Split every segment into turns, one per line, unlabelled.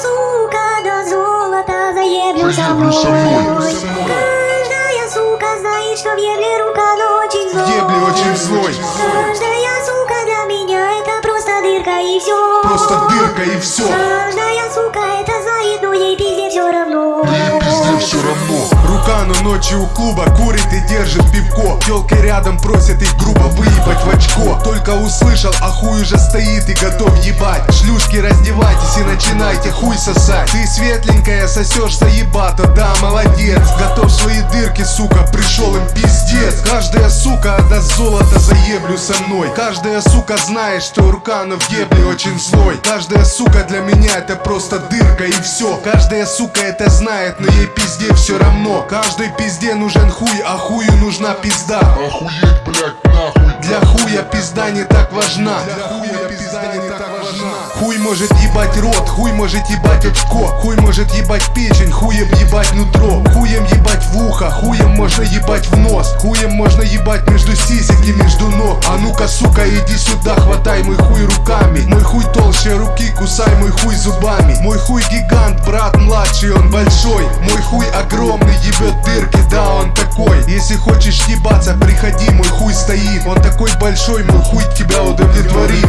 сука до золота заеблю со
Заеблю со мной.
мной Каждая сука знает, что в ебле рука очень злой
Ебле очень злой.
Каждая сука для меня это просто дырка и все
Просто дырка и все.
Но
ночью у клуба курит и держит пивко. Телки рядом просят их грубо выебать в очко. Только услышал, а хуй уже стоит и готов ебать. Шлюшки, раздевайтесь и начинайте хуй сосать. Ты светленькая, сосешь заебато, да, молодец. Готов свои дырки, сука, пришел им пиздец. Каждая сука отдаст золото заеблю со мной. Каждая сука знает, что рука, но в ебле очень злой. Каждая сука для меня это просто дырка и все. Каждая сука это знает, но ей пизде все равно. Каждой пизде нужен хуй, а хую нужна пизда.
Охуеть, блядь, нахуй
Для хуя пизда не так важна. Для хуя может ебать рот, хуй может ебать очко, хуй может ебать печень, хуем ебать нутро, хуем ебать в ухо, хуем можно ебать в нос, хуем можно ебать между сисек и между ног. А ну-ка, сука, иди сюда, хватай мой хуй руками. Мой хуй толще руки, кусай мой хуй зубами. Мой хуй гигант, брат младший, он большой. Мой хуй огромный, ебет дырки, да, он такой. Если хочешь ебаться, приходи, мой хуй стоит. Он такой большой, мой хуй тебя удовлетворит.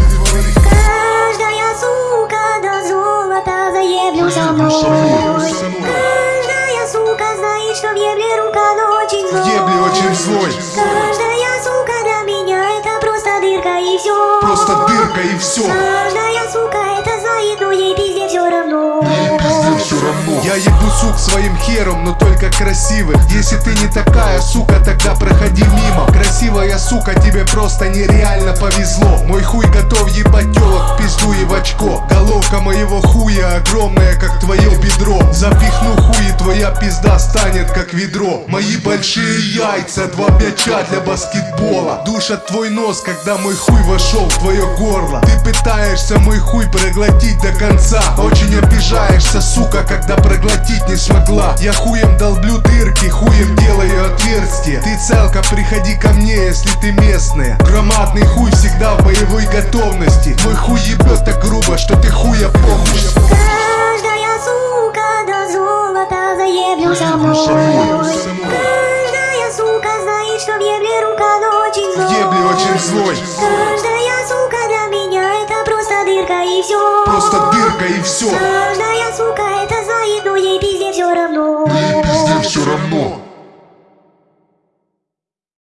Что в ебле рука очень злой
Ебле очень злой.
Каждая сука для меня это просто дырка и все
Просто дырка и все.
Каждая сука это знает, но ей пизде все равно.
Ей пизде все равно.
Я ебу сук своим хером, но только красивых Если ты не такая, сука, тогда проходи мимо. Красивая сука, тебе просто нереально повезло. Мой хуй готов ебать телок в пизду и в очко. Головка моего хуя огромная, как твое бедро. Запихну хуй твоя пизда станет как ведро. Мои большие яйца, два мяча для баскетбола. Душат твой нос, когда мой хуй вошел в твое горло. Ты пытаешься мой хуй проглотить до конца. Очень обижаешься, сука, когда проглотить не смогла. Я хуем долблю дырки, хуем делаю отверстие Ты целка, приходи ко мне, если ты местная. Громадный хуй всегда в боевой готовности. Мой хуй ебет так грубо, что ты хуя похуй
что в ебле рука, но очень злой.
Ебли очень злой.
Каждая сука для меня это просто дырка и все.
Просто дырка и все. Каждая сука это заеду но ей пизде все равно. Блин.